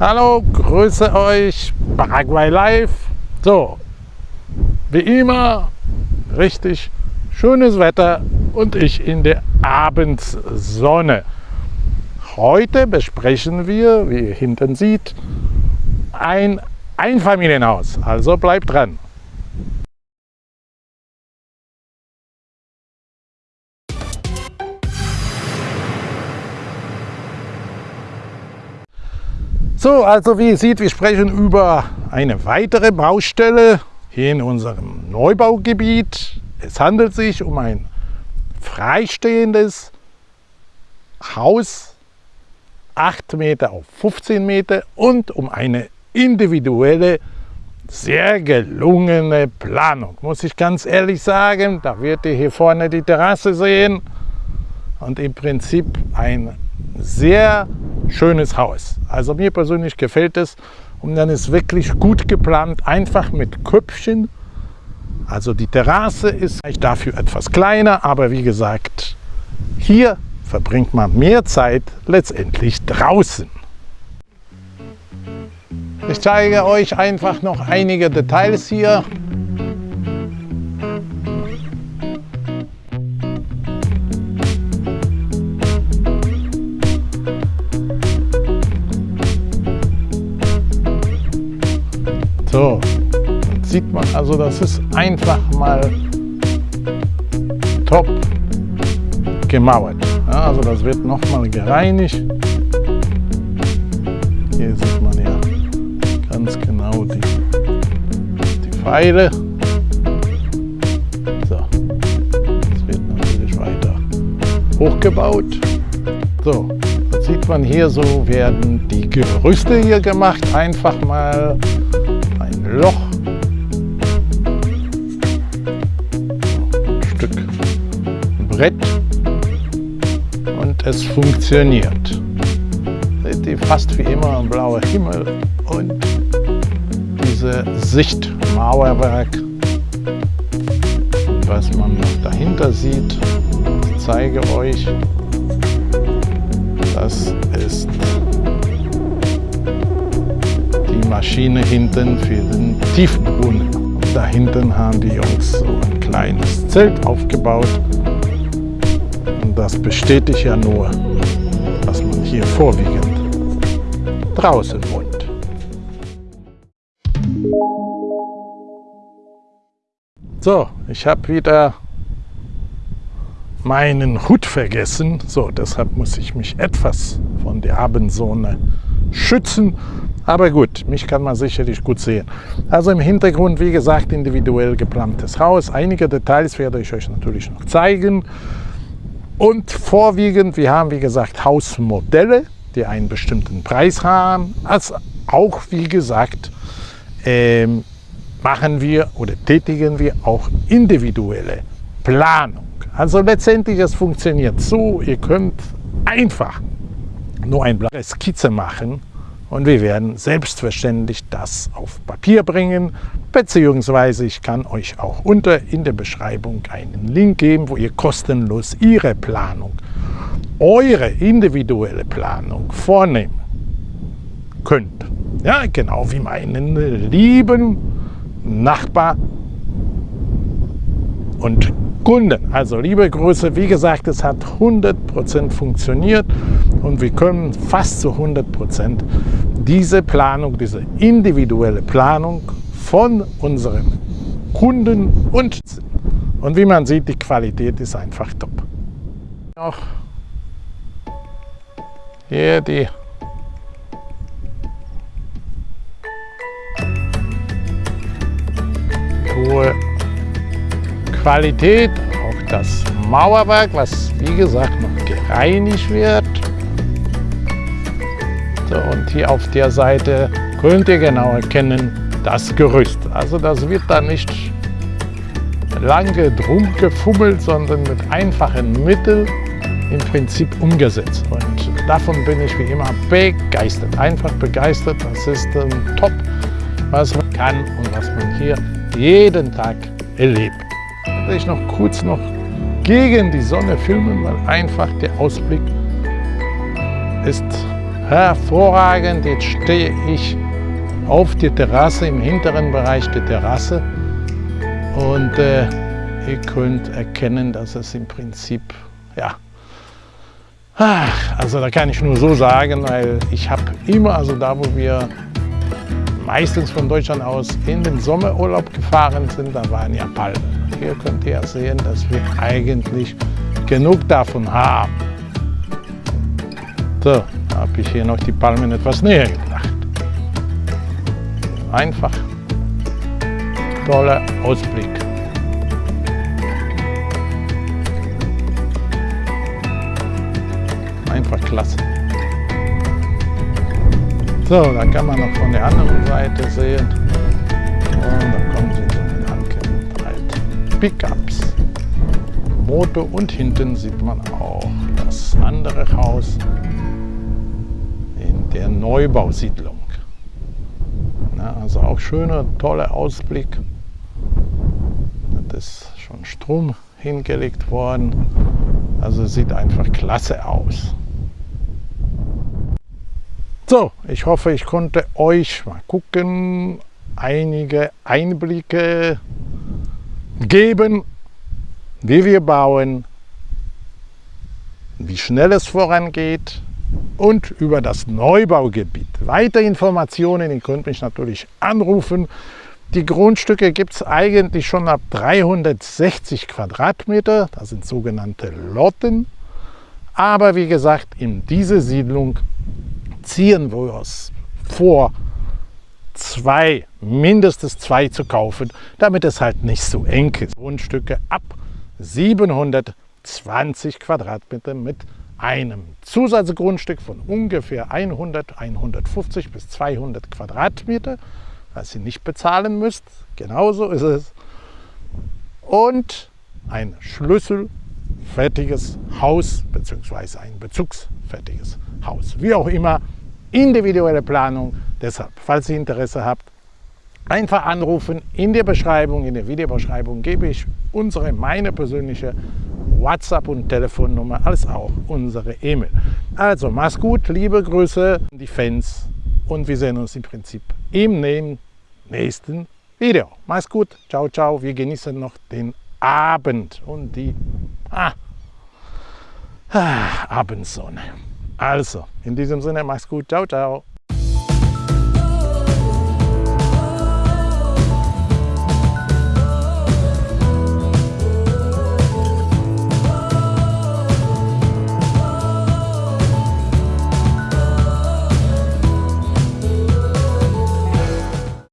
Hallo, grüße euch, Paraguay Live. So, wie immer, richtig schönes Wetter und ich in der Abendsonne. Heute besprechen wir, wie ihr hinten seht, ein Einfamilienhaus. Also bleibt dran. So, also wie ihr seht, wir sprechen über eine weitere Baustelle hier in unserem Neubaugebiet. Es handelt sich um ein freistehendes Haus, 8 Meter auf 15 Meter und um eine individuelle, sehr gelungene Planung. Muss ich ganz ehrlich sagen, da wird ihr hier vorne die Terrasse sehen und im Prinzip ein sehr schönes Haus. Also mir persönlich gefällt es und dann ist wirklich gut geplant, einfach mit Köpfchen. Also die Terrasse ist dafür etwas kleiner, aber wie gesagt, hier verbringt man mehr Zeit letztendlich draußen. Ich zeige euch einfach noch einige Details hier. So, jetzt sieht man also, das ist einfach mal top gemauert. Ja, also das wird nochmal gereinigt. Hier sieht man ja ganz genau die, die Pfeile. So, das wird natürlich weiter hochgebaut. So, sieht man hier so, werden die Gerüste hier gemacht. Einfach mal Loch. Ein Stück Brett und es funktioniert. Seht ihr, fast wie immer ein blauer Himmel und diese Sichtmauerwerk. Was man dahinter sieht, ich zeige euch, Maschine hinten für den Tiefbrunnen. Da hinten haben die Jungs so ein kleines Zelt aufgebaut. Und das bestätigt ja nur, dass man hier vorwiegend draußen wohnt. So, ich habe wieder meinen Hut vergessen. So, deshalb muss ich mich etwas von der Abendsonne schützen. Aber gut, mich kann man sicherlich gut sehen. Also im Hintergrund, wie gesagt, individuell geplantes Haus. Einige Details werde ich euch natürlich noch zeigen. Und vorwiegend, wir haben wie gesagt Hausmodelle, die einen bestimmten Preis haben. Als auch, wie gesagt, ähm, machen wir oder tätigen wir auch individuelle Planung. Also letztendlich, es funktioniert so, ihr könnt einfach nur eine Skizze machen und wir werden selbstverständlich das auf Papier bringen, beziehungsweise ich kann euch auch unter in der Beschreibung einen Link geben, wo ihr kostenlos Ihre Planung, eure individuelle Planung vornehmen könnt. Ja, genau wie meinen lieben Nachbar und Kunden. Also liebe Grüße, wie gesagt, es hat 100% funktioniert und wir können fast zu 100% diese Planung, diese individuelle Planung von unseren Kunden und und wie man sieht, die Qualität ist einfach top. Auch hier die hohe Qualität, auch das Mauerwerk, was wie gesagt noch gereinigt wird. Und hier auf der Seite könnt ihr genau erkennen, das Gerüst. Also das wird da nicht lange drum gefummelt, sondern mit einfachen Mitteln im Prinzip umgesetzt. Und davon bin ich wie immer begeistert. Einfach begeistert. Das ist ein Top, was man kann und was man hier jeden Tag erlebt werde ich noch kurz noch gegen die Sonne filmen, weil einfach der Ausblick ist hervorragend. Jetzt stehe ich auf der Terrasse, im hinteren Bereich der Terrasse und äh, ihr könnt erkennen, dass es im Prinzip, ja, also da kann ich nur so sagen, weil ich habe immer, also da wo wir meistens von Deutschland aus in den Sommerurlaub gefahren sind, da waren ja Palmen. Hier könnt ihr sehen, dass wir eigentlich genug davon haben. So, habe ich hier noch die Palmen etwas näher gebracht. Einfach toller Ausblick. Einfach klasse. So, da kann man noch von der anderen Seite sehen. Und da kommen sie so mit halt Pickups. Motor und hinten sieht man auch das andere Haus der Neubausiedlung. Ja, also auch schöner, toller Ausblick. Das ist schon Strom hingelegt worden. Also sieht einfach klasse aus. So, ich hoffe, ich konnte euch mal gucken, einige Einblicke geben, wie wir bauen, wie schnell es vorangeht und über das Neubaugebiet. Weitere Informationen, ihr könnt mich natürlich anrufen. Die Grundstücke gibt es eigentlich schon ab 360 Quadratmeter, das sind sogenannte Lotten. Aber wie gesagt, in diese Siedlung ziehen wir es vor, zwei, mindestens zwei zu kaufen, damit es halt nicht so eng ist. Grundstücke ab 720 Quadratmeter mit einem Zusatzgrundstück von ungefähr 100, 150 bis 200 Quadratmeter, was ihr nicht bezahlen müsst. Genauso ist es. Und ein schlüsselfertiges Haus bzw. ein bezugsfertiges Haus. Wie auch immer, individuelle Planung. Deshalb, falls ihr Interesse habt, einfach anrufen. In der Beschreibung, in der Videobeschreibung gebe ich unsere, meine persönliche WhatsApp und Telefonnummer, als auch unsere E-Mail. Also mach's gut, liebe Grüße, die Fans und wir sehen uns im Prinzip im nächsten Video. Mach's gut, ciao, ciao, wir genießen noch den Abend und die ah, ah, Abendsonne. Also, in diesem Sinne, mach's gut. Ciao, ciao.